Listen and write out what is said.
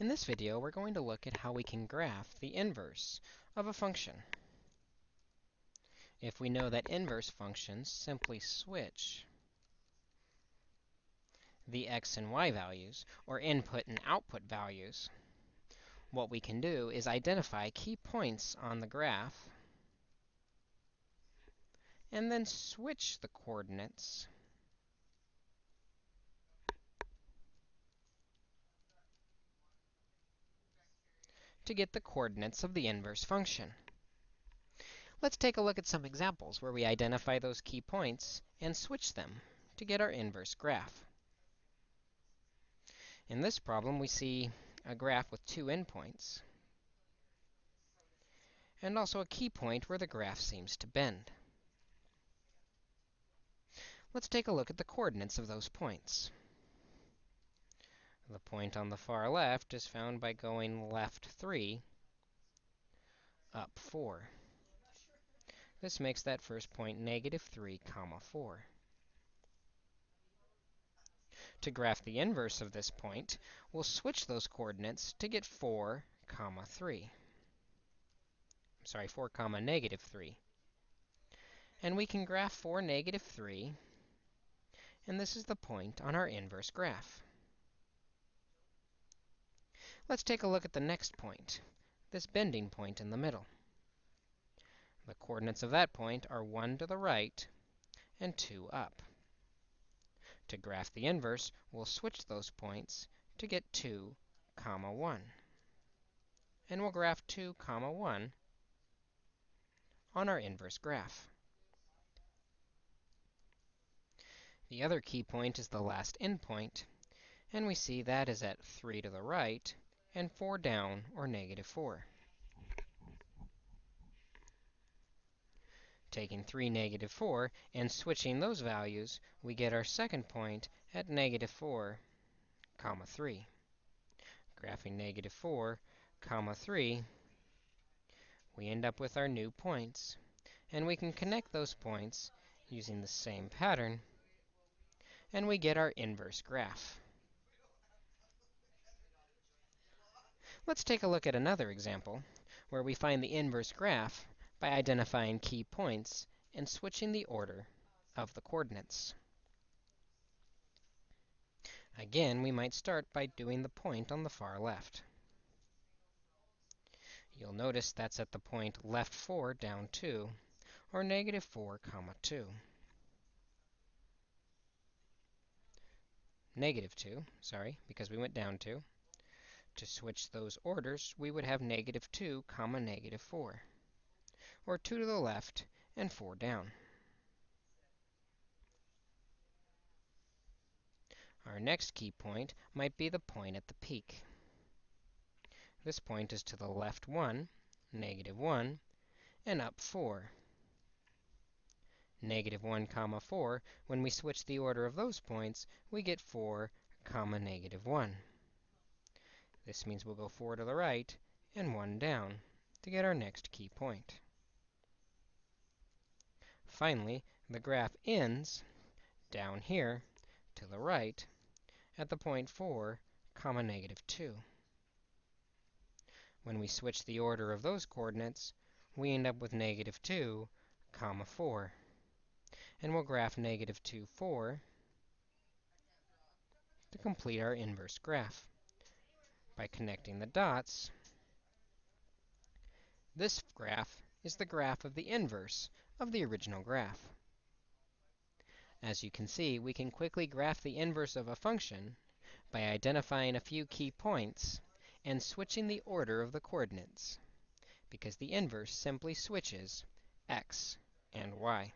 In this video, we're going to look at how we can graph the inverse of a function. If we know that inverse functions simply switch the x and y values, or input and output values, what we can do is identify key points on the graph and then switch the coordinates to get the coordinates of the inverse function. Let's take a look at some examples where we identify those key points and switch them to get our inverse graph. In this problem, we see a graph with two endpoints and also a key point where the graph seems to bend. Let's take a look at the coordinates of those points. The point on the far left is found by going left 3, up 4. This makes that first point negative 3 comma 4. To graph the inverse of this point, we'll switch those coordinates to get 4 comma 3. I'm sorry, 4 comma negative 3. And we can graph 4 negative 3, and this is the point on our inverse graph. Let's take a look at the next point, this bending point in the middle. The coordinates of that point are 1 to the right and 2 up. To graph the inverse, we'll switch those points to get 2, comma 1. And we'll graph 2, comma 1 on our inverse graph. The other key point is the last endpoint, and we see that is at 3 to the right and 4 down, or negative 4. Taking 3, negative 4, and switching those values, we get our second point at negative 4, comma 3. Graphing negative 4, comma 3, we end up with our new points. And we can connect those points using the same pattern, and we get our inverse graph. Let's take a look at another example where we find the inverse graph by identifying key points and switching the order of the coordinates. Again, we might start by doing the point on the far left. You'll notice that's at the point left 4 down 2, or negative 4 comma 2. Negative 2, sorry, because we went down 2. To switch those orders, we would have negative 2 comma negative 4, or 2 to the left and 4 down. Our next key point might be the point at the peak. This point is to the left 1, negative 1, and up 4. Negative 1 comma 4, when we switch the order of those points, we get 4 comma negative 1. This means we'll go 4 to the right and 1 down to get our next key point. Finally, the graph ends down here to the right at the point 4, comma negative 2. When we switch the order of those coordinates, we end up with negative 2, comma 4. And we'll graph negative 2, 4 to complete our inverse graph by connecting the dots, this graph is the graph of the inverse of the original graph. As you can see, we can quickly graph the inverse of a function by identifying a few key points and switching the order of the coordinates, because the inverse simply switches x and y.